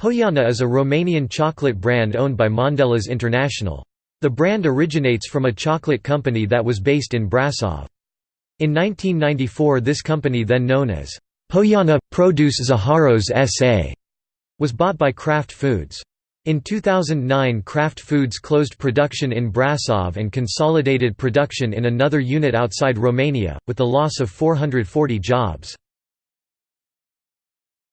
Poiana is a Romanian chocolate brand owned by Mondelez International. The brand originates from a chocolate company that was based in Brasov. In 1994 this company then known as Poiana – Produce Zaharos S.A. was bought by Kraft Foods. In 2009 Kraft Foods closed production in Brasov and consolidated production in another unit outside Romania, with the loss of 440 jobs.